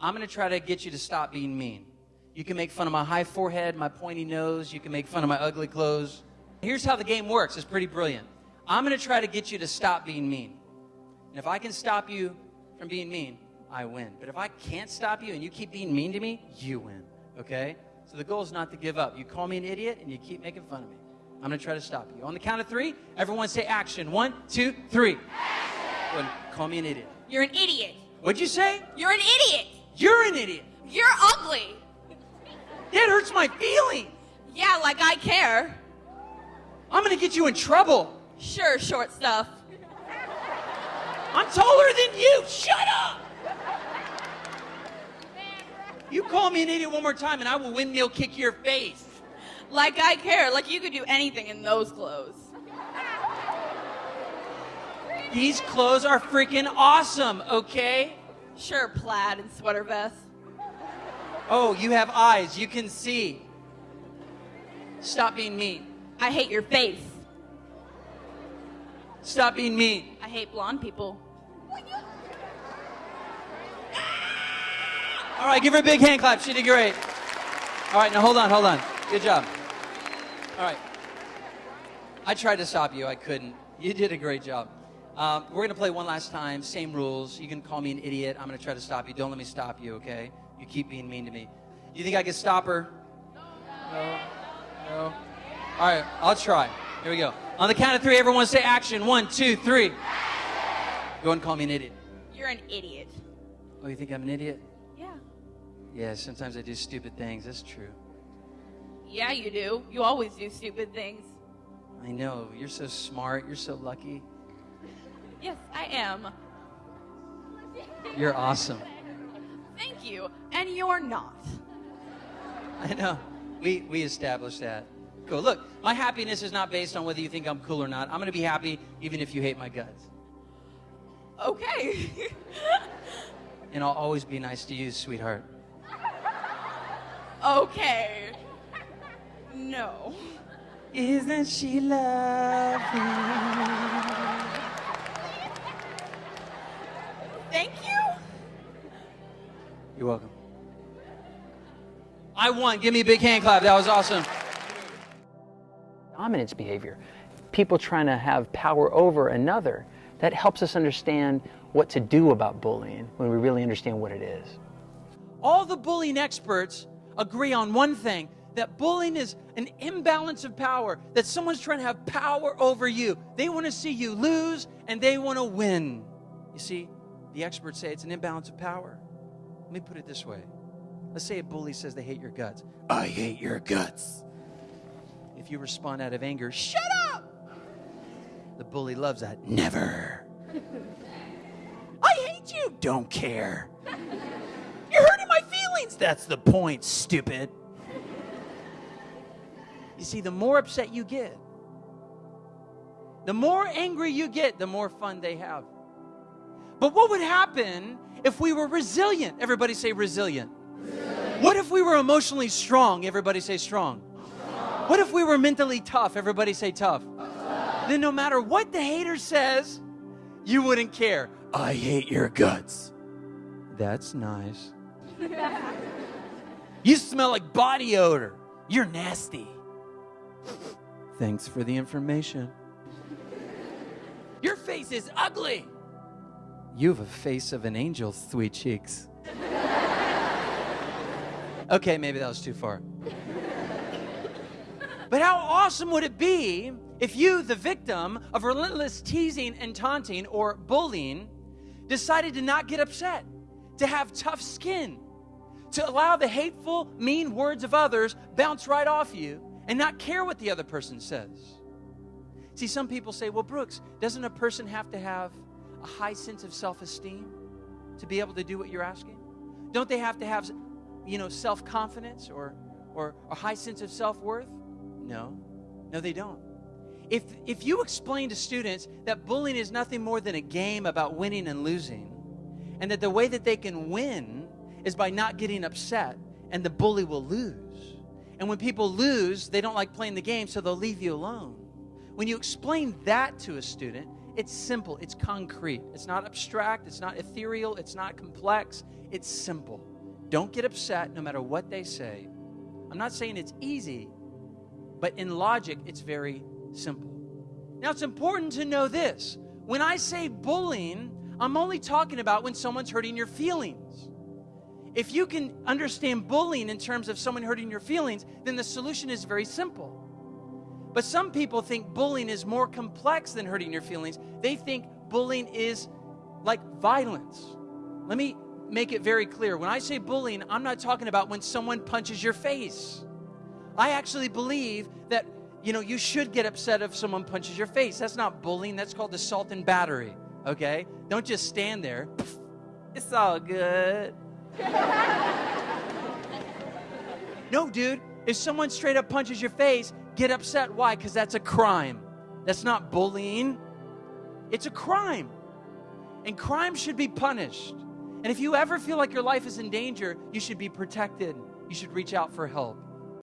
I'm going to try to get you to stop being mean. You can make fun of my high forehead, my pointy nose. You can make fun of my ugly clothes. Here's how the game works. It's pretty brilliant. I'm going to try to get you to stop being mean. And if I can stop you from being mean, I win. But if I can't stop you and you keep being mean to me, you win. Okay? So the goal is not to give up. You call me an idiot and you keep making fun of me. I'm going to try to stop you. On the count of three, everyone say action. One, two, three. Action. Call me an idiot. You're an idiot. What'd you say? You're an idiot. You're an idiot. You're ugly. That hurts my feelings. Yeah, like I care. I'm going to get you in trouble. Sure, short stuff. I'm taller than you. Shut up. You call me an idiot one more time and I will windmill kick your face. Like I care. Like you could do anything in those clothes. These clothes are freaking awesome, okay? Sure, plaid and sweater vest. Oh, you have eyes. You can see. Stop being mean. I hate your face. Stop being mean. I hate blonde people. All right, give her a big hand clap. She did great. All right, now hold on, hold on. Good job. All right. I tried to stop you. I couldn't. You did a great job. Um, we're going to play one last time. Same rules. You can call me an idiot. I'm going to try to stop you. Don't let me stop you, okay? You keep being mean to me. You think I can stop her? No. No. All right, I'll try. Here we go. On the count of three, everyone say action. One, two, three. Go and call me an idiot. You're an idiot. Oh, you think I'm an idiot? Yeah. Yeah, sometimes I do stupid things. That's true. Yeah, you do. You always do stupid things. I know. You're so smart. You're so lucky. Yes, I am. You're awesome. Thank you. And you're not. I know. We, we established that. Cool. Look, my happiness is not based on whether you think I'm cool or not. I'm going to be happy even if you hate my guts. Okay. And I'll always be nice to you, sweetheart. okay. No. Isn't she lovely? Thank you. You're welcome. I won. Give me a big hand clap. That was awesome. dominance behavior, people trying to have power over another. That helps us understand what to do about bullying when we really understand what it is. All the bullying experts agree on one thing that bullying is an imbalance of power, that someone's trying to have power over you. They want to see you lose and they want to win. You see, the experts say it's an imbalance of power. Let me put it this way. Let's say a bully says they hate your guts. I hate your guts. If you respond out of anger, shut up! The bully loves that. Never. I hate you. Don't care. You're hurting my feelings. That's the point, stupid. You see, the more upset you get, the more angry you get, the more fun they have. But what would happen if we were resilient? Everybody say resilient. What if we were emotionally strong? Everybody say strong. What if we were mentally tough? Everybody say tough. Then no matter what the hater says, you wouldn't care. I hate your guts. That's nice. you smell like body odor. You're nasty. Thanks for the information. Your face is ugly. You have a face of an angel, sweet cheeks. okay, maybe that was too far. But how awesome would it be if you, the victim of relentless teasing and taunting or bullying, decided to not get upset, to have tough skin, to allow the hateful, mean words of others bounce right off you and not care what the other person says? See, some people say, well, Brooks, doesn't a person have to have a high sense of self esteem to be able to do what you're asking? Don't they have to have, you know, self confidence or, or a high sense of self worth? No, no, they don't. If, if you explain to students that bullying is nothing more than a game about winning and losing, and that the way that they can win is by not getting upset, and the bully will lose. And when people lose, they don't like playing the game, so they'll leave you alone. When you explain that to a student, It's simple, it's concrete. It's not abstract, it's not ethereal, it's not complex. It's simple. Don't get upset no matter what they say. I'm not saying it's easy, but in logic, it's very simple. Now, it's important to know this. When I say bullying, I'm only talking about when someone's hurting your feelings. If you can understand bullying in terms of someone hurting your feelings, then the solution is very simple. But some people think bullying is more complex than hurting your feelings. They think bullying is like violence. Let me make it very clear. When I say bullying, I'm not talking about when someone punches your face. I actually believe that you know you should get upset if someone punches your face. That's not bullying, that's called assault and battery, okay? Don't just stand there. It's all good. no, dude, if someone straight up punches your face, get upset. Why? Because that's a crime. That's not bullying, it's a crime. And crime should be punished. And if you ever feel like your life is in danger, you should be protected. You should reach out for help.